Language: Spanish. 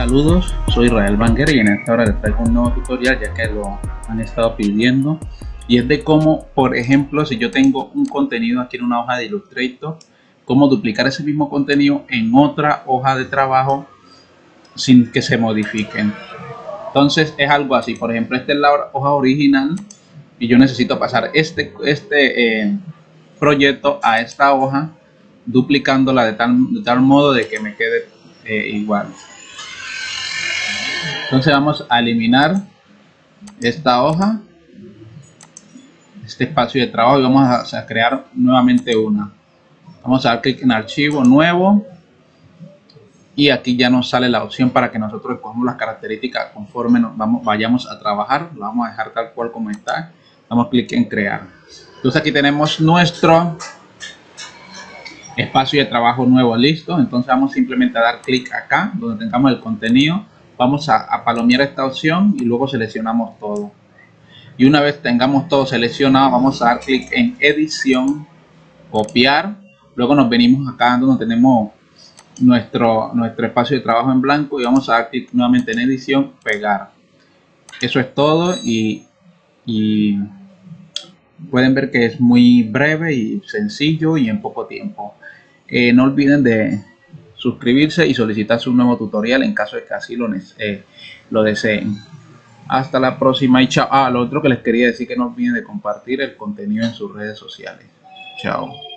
Saludos, soy Israel Banger y en esta hora les traigo un nuevo tutorial ya que lo han estado pidiendo y es de cómo, por ejemplo, si yo tengo un contenido aquí en una hoja de Illustrator, cómo duplicar ese mismo contenido en otra hoja de trabajo sin que se modifiquen. Entonces es algo así, por ejemplo, esta es la hoja original y yo necesito pasar este, este eh, proyecto a esta hoja duplicándola de tal, de tal modo de que me quede eh, igual. Entonces vamos a eliminar esta hoja, este espacio de trabajo y vamos a, crear nuevamente una. Vamos a dar clic en archivo nuevo y aquí ya nos sale la opción para que nosotros escogamos las características conforme nos vamos, vayamos a trabajar. Lo vamos a dejar tal cual como está. Damos clic en crear. Entonces aquí tenemos nuestro espacio de trabajo nuevo listo. Entonces vamos simplemente a dar clic acá donde tengamos el contenido vamos a, palomear esta opción y luego seleccionamos todo. Y una vez tengamos todo seleccionado vamos a dar clic en edición copiar. Luego nos venimos acá donde tenemos nuestro nuestro espacio de trabajo en blanco y vamos a dar clic nuevamente en edición pegar. Eso es todo y, y pueden ver que es muy breve y sencillo y en poco tiempo. Eh, no olviden de suscribirse y solicitar su nuevo tutorial en caso de que así lo, eh, lo deseen. Hasta la próxima y chao. Ah, lo otro que les quería decir que no olviden de compartir el contenido en sus redes sociales. Chao.